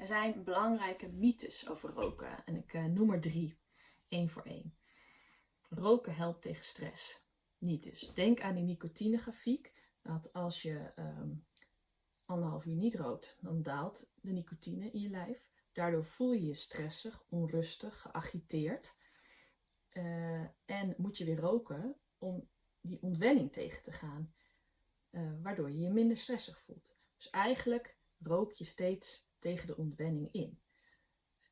Er zijn belangrijke mythes over roken en ik uh, noem er drie, één voor één. Roken helpt tegen stress. Niet dus. Denk aan die nicotinegrafiek, dat als je um, anderhalf uur niet rookt, dan daalt de nicotine in je lijf. Daardoor voel je je stressig, onrustig, geagiteerd. Uh, en moet je weer roken om die ontwenning tegen te gaan, uh, waardoor je je minder stressig voelt. Dus eigenlijk rook je steeds tegen de ontwenning in.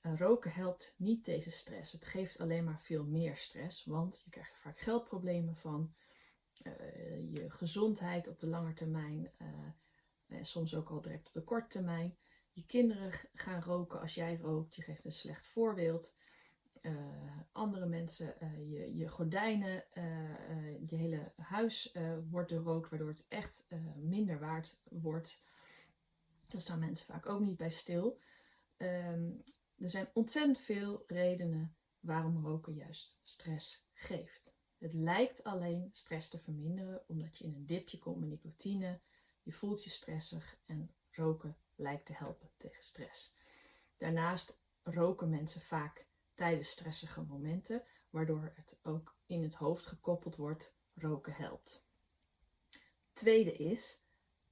Roken helpt niet tegen stress. Het geeft alleen maar veel meer stress, want je krijgt er vaak geldproblemen van. Uh, je gezondheid op de lange termijn, uh, soms ook al direct op de korte termijn. Je kinderen gaan roken als jij rookt, je geeft een slecht voorbeeld. andere mensen, je, je gordijnen, je hele huis wordt doorrookt, waardoor het echt minder waard wordt. Daar staan mensen vaak ook niet bij stil. Um, er zijn ontzettend veel redenen waarom roken juist stress geeft. Het lijkt alleen stress te verminderen omdat je in een dipje komt met nicotine. Je voelt je stressig en roken lijkt te helpen tegen stress. Daarnaast roken mensen vaak tijdens stressige momenten, waardoor het ook in het hoofd gekoppeld wordt, roken helpt. Tweede is,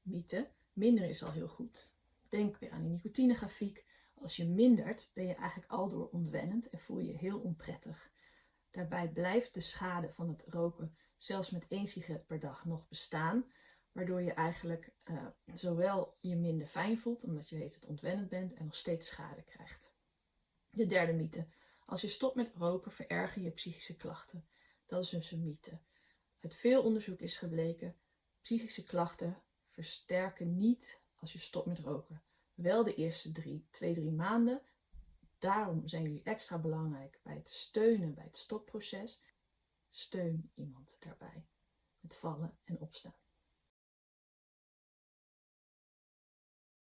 mythe, minder is al heel goed. Denk weer aan die nicotinegrafiek. Als je mindert, ben je eigenlijk al door ontwennend en voel je heel onprettig. Daarbij blijft de schade van het roken zelfs met één sigaret per dag nog bestaan, waardoor je eigenlijk uh, zowel je minder fijn voelt, omdat je het ontwennend bent, en nog steeds schade krijgt. De derde mythe. Als je stopt met roken, vererger je psychische klachten. Dat is dus een mythe. Uit veel onderzoek is gebleken, psychische klachten versterken niet als je stopt met roken. Wel de eerste drie, twee, drie maanden. Daarom zijn jullie extra belangrijk bij het steunen bij het stopproces. Steun iemand daarbij. Het vallen en opstaan.